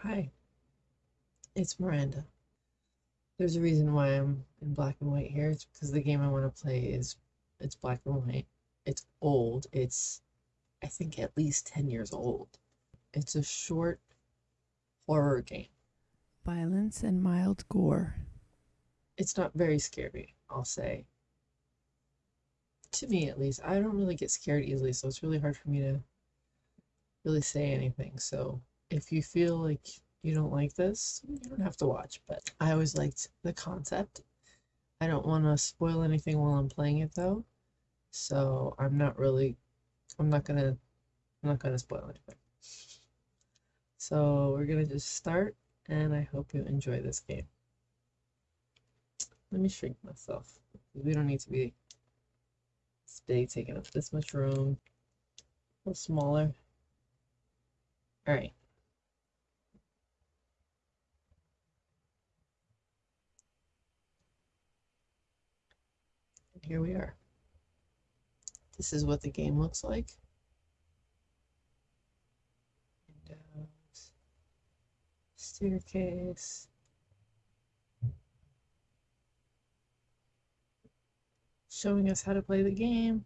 Hi, it's Miranda. There's a reason why I'm in black and white here. It's because the game I want to play is it's black and white. It's old. It's I think at least 10 years old. It's a short horror game. Violence and mild gore. It's not very scary, I'll say. To me at least. I don't really get scared easily, so it's really hard for me to really say anything. So if you feel like you don't like this, you don't have to watch. But I always liked the concept. I don't want to spoil anything while I'm playing it though. So I'm not really I'm not gonna I'm not gonna spoil anything. So we're gonna just start and I hope you enjoy this game. Let me shrink myself. We don't need to be big, taking up this much room. A little smaller. Alright. Here we are. This is what the game looks like. Windows, uh, staircase. Showing us how to play the game.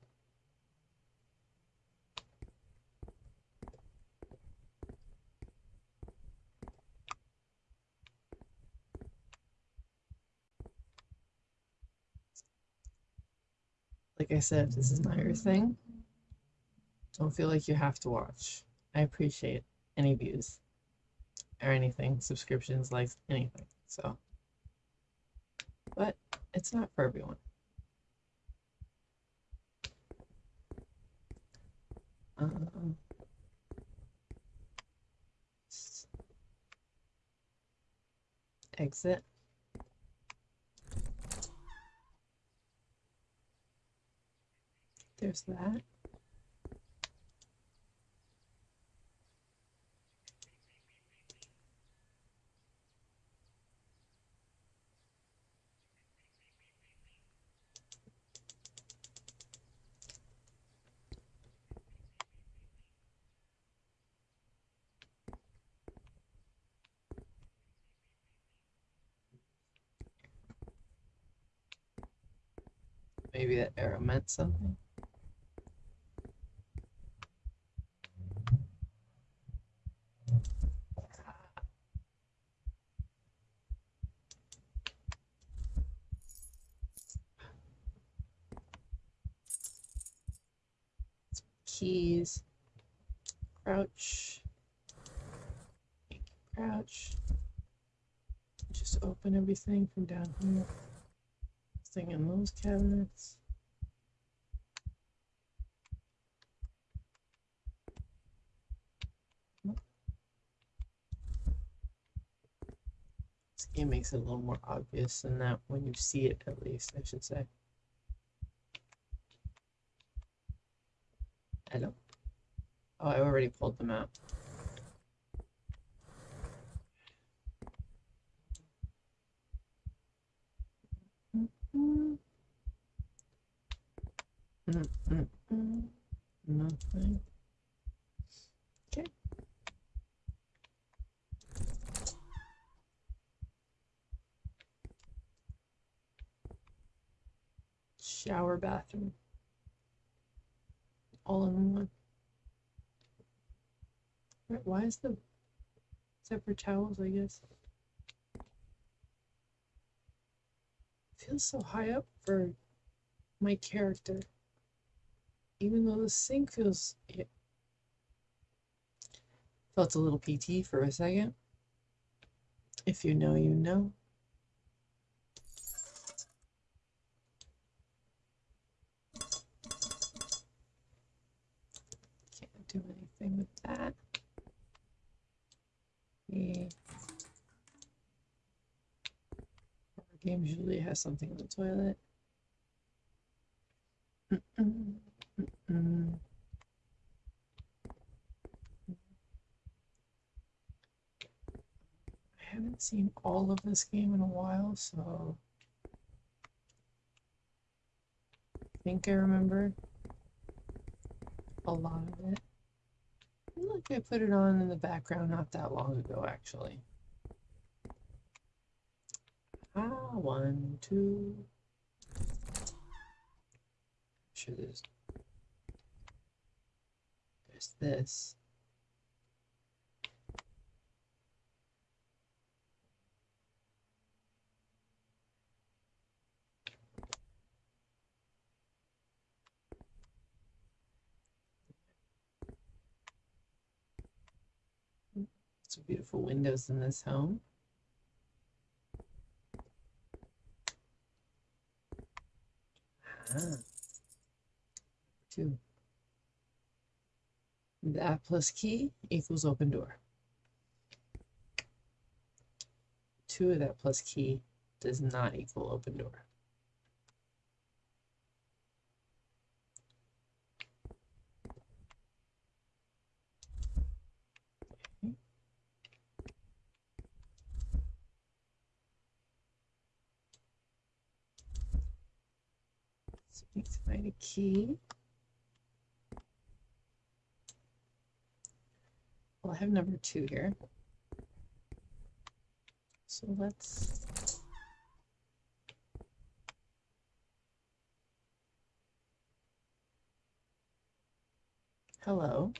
Like I said, if this is not your thing, don't feel like you have to watch. I appreciate any views or anything, subscriptions, likes, anything. So, but it's not for everyone. Um, exit. There's that. Maybe that arrow meant something. Keys. Crouch. Crouch. Just open everything from down here. Thing in those cabinets. This game makes it a little more obvious than that when you see it, at least, I should say. Hello. Oh, I already pulled them out. Mm -mm -mm. Nothing. Okay. Shower bathroom. All in one. Is the separate towels, I guess? feels so high up for my character. Even though the sink feels it felt a little PT for a second. If you know, you know. Can't do anything with that. Yeah. Usually has something in the toilet. Mm -mm, mm I haven't seen all of this game in a while, so I think I remember a lot of it. Look, like I put it on in the background not that long ago, actually. One, two. sure there's there's this. Some beautiful windows in this home. Ah. Two. That plus key equals open door. Two of that plus key does not equal open door. Need to find a key. Well, I have number two here. So let's Hello.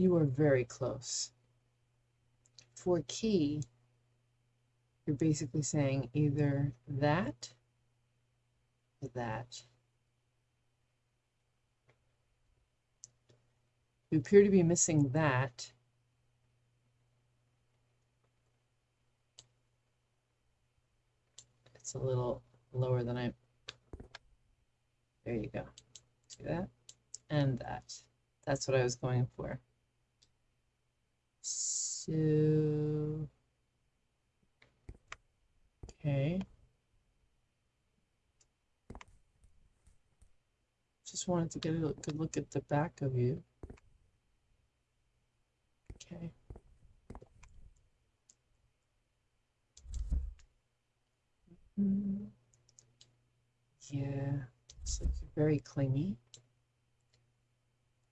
You are very close. For key, you're basically saying either that or that. You appear to be missing that. It's a little lower than I. There you go. See that? And that. That's what I was going for. So. Okay. Just wanted to get a good look at the back of you. Okay. Mm, Yeah, it's like you're very clingy.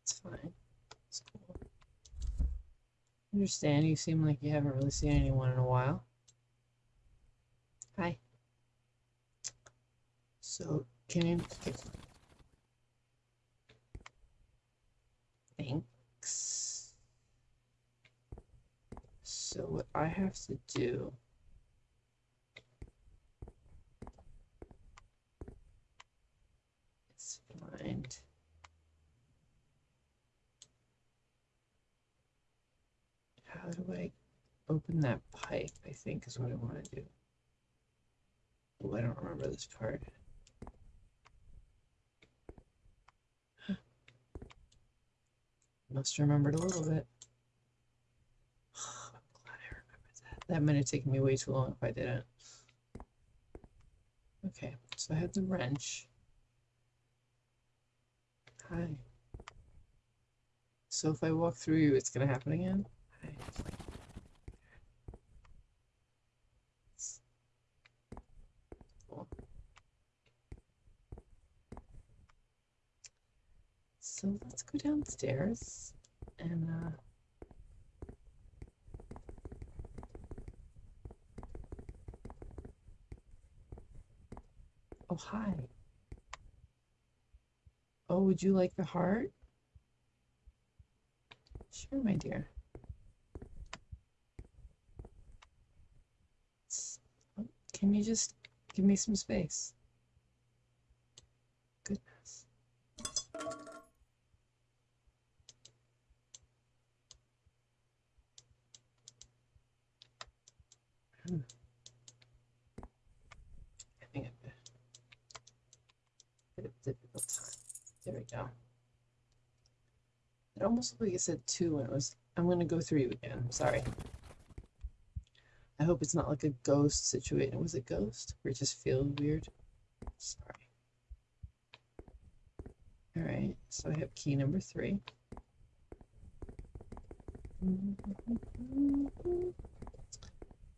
It's fine. Understand you seem like you haven't really seen anyone in a while. Hi. So, can you... Thanks. So what I have to do is find how do I open that pipe, I think is what I want to do. Oh, I don't remember this part. Must have remembered a little bit. I'm glad I remembered that. That might have taken me way too long if I didn't. Okay, so I have the wrench. Hi. So if I walk through you, it's gonna happen again? It's- Cool. So let's go downstairs and uh Oh hi. Oh, would you like the heart? Sure, my dear. S- oh, Can you just give me some space? Goodness. Hmm. Having a bit, of difficult time. There we go. It almost looked like it said two when it was. I'm gonna go through again. Sorry. I hope it's not like a ghost situation. Was it ghost? Or it just feels weird? Sorry. All right. right, so I have key number three.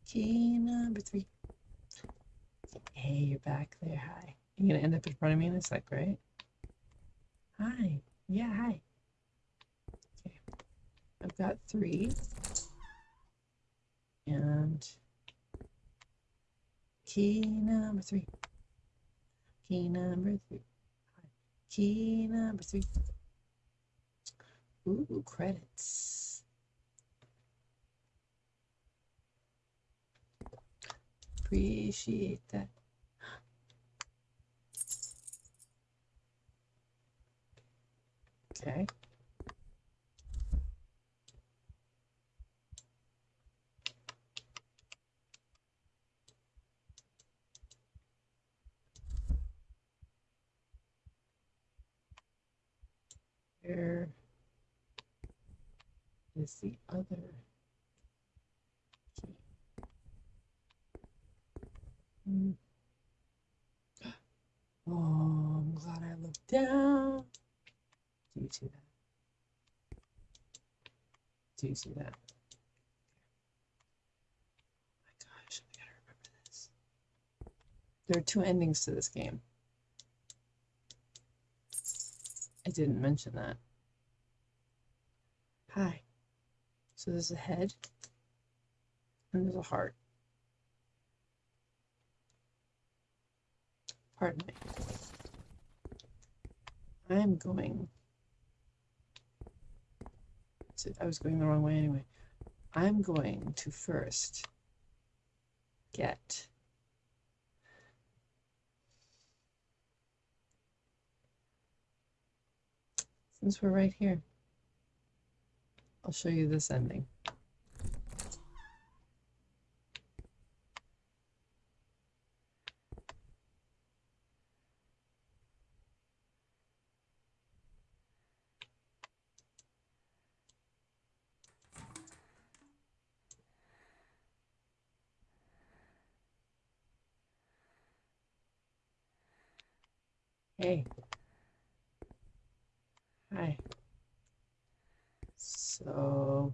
Key number three. Hey, you're back there. Hi. You're gonna end up in front of me in a sec, right? Hi. Yeah, hi. Okay. I've got three. And key number three. Key number three. Key number three. Ooh, credits. Appreciate that. Okay. Where is the other key? Hmm. Oh, I'm glad I looked down. Do you see that? Do you see that? Oh my gosh, I gotta remember this. There are two endings to this game. I didn't mention that. Hi. So there's a head and there's a heart. Pardon me. I'm going to, I was going the wrong way anyway. I'm going to first get since we're right here, I'll show you this ending. Hey. Hi. So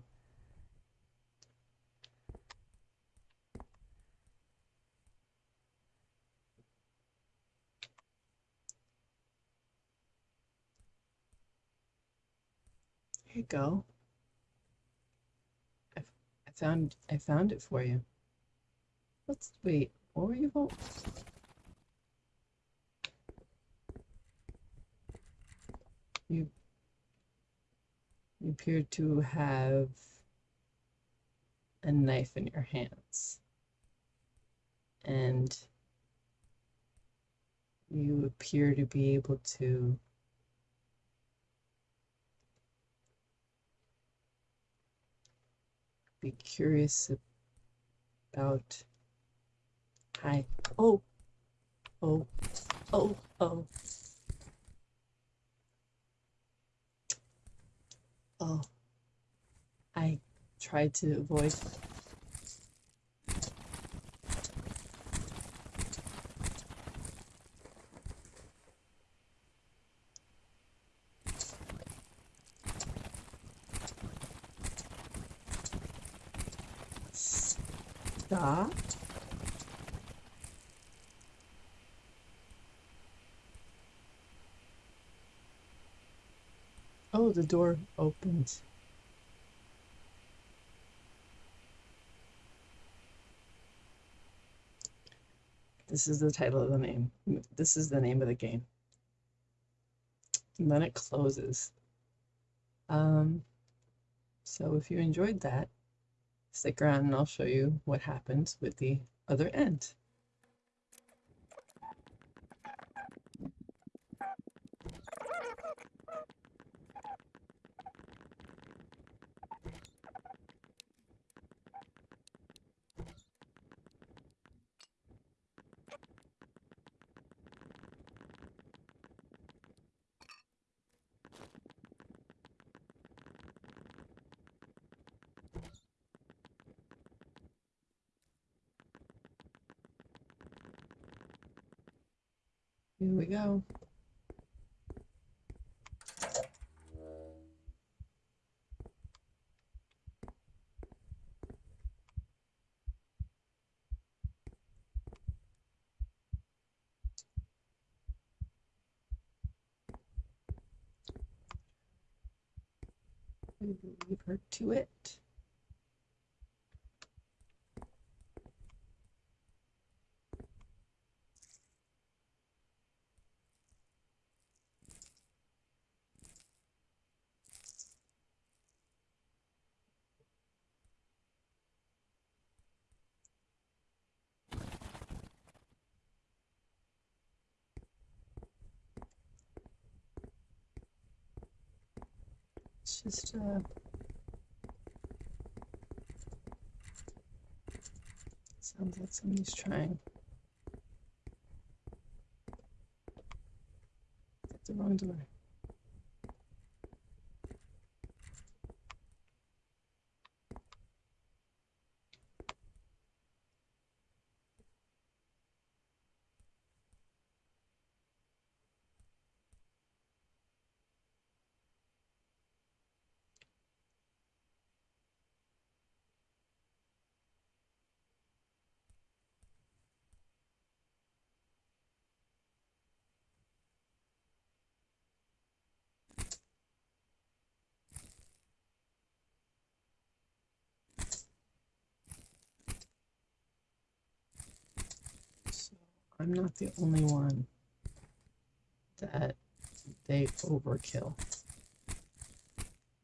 here you go. I, I found I found it for you. Let's wait. What were you vote? You you appear to have a knife in your hands. And you appear to be able to be curious about hi oh oh oh oh oh I tried to avoid Oh, the door opens. This is the title of the name. This is the name of the game. And then it closes. Um, so if you enjoyed that, stick around and I'll show you what happens with the other end. Here we go. leave her to it. It's just uh sounds like somebody's trying. Hit the wrong door. So I'm not the only one that they overkill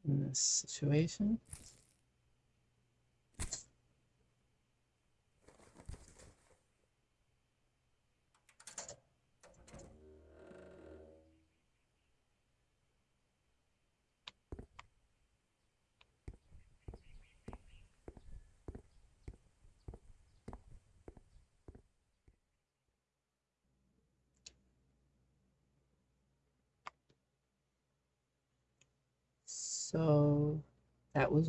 in this situation. So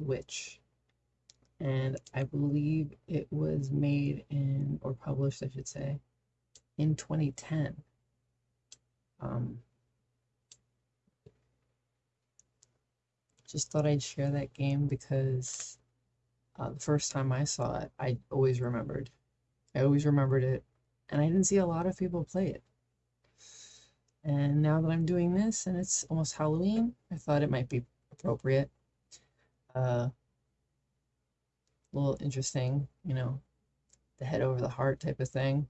Witch. And I believe it was made in, or published, I should say, in 2010. Um, just thought I'd share that game because uh, the first time I saw it, I always remembered. I always remembered it, and I didn't see a lot of people play it. And now that I'm doing this and it's almost Halloween, I thought it might be appropriate. Uh, a little interesting, you know, the head over the heart type of thing.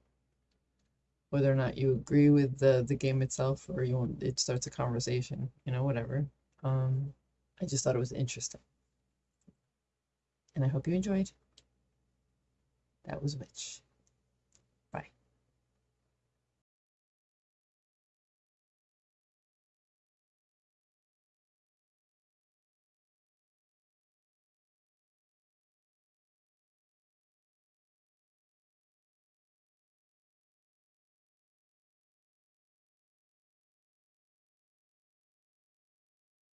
Whether or not you agree with the the game itself or you want it starts a conversation, you know, whatever. Um, I just thought it was interesting. And I hope you enjoyed. That was Witch.